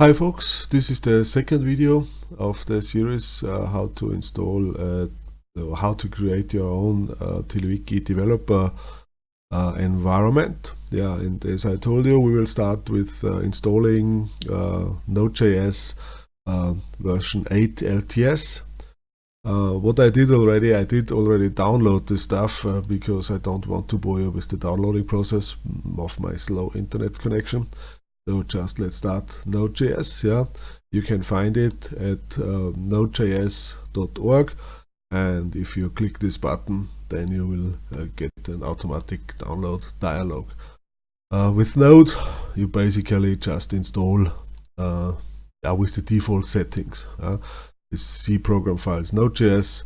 Hi folks, this is the second video of the series uh, how to install uh, how to create your own uh, TiddlyWiki developer uh, environment. Yeah, and as I told you, we will start with uh, installing uh, Node.js uh, version 8 LTS. what I did already, I did already download the stuff because I don't want to bore you with the downloading process of my slow internet connection. So just let's start Node.js. Yeah, you can find it at uh, nodejs.org, and if you click this button, then you will uh, get an automatic download dialog. Uh, with Node, you basically just install uh, with the default settings. Uh, C program files, Node.js.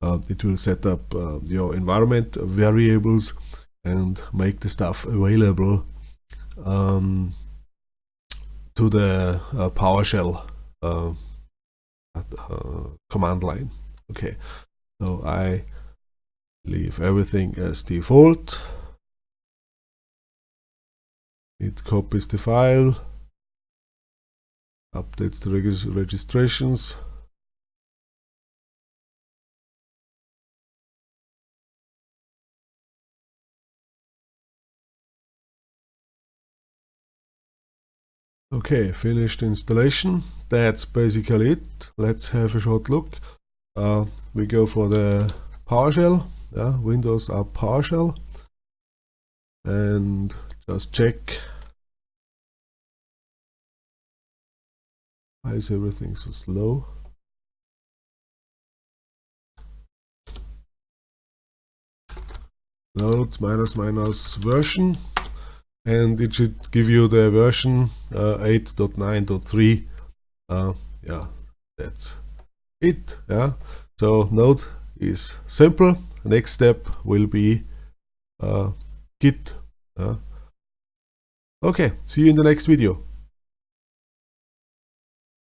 Uh, it will set up uh, your environment variables and make the stuff available um, to the uh, PowerShell uh, uh, command line. Okay, so I leave everything as default. It copies the file, updates the reg registrations. Okay, finished installation. That's basically it. Let's have a short look. Uh, we go for the PowerShell. Yeah, Windows up PowerShell. And just check. Why is everything so slow? Node minus minus version and it should give you the version uh, 8.9.3 uh, yeah that's it yeah. So node is simple. Next step will be uh, git okay see you in the next video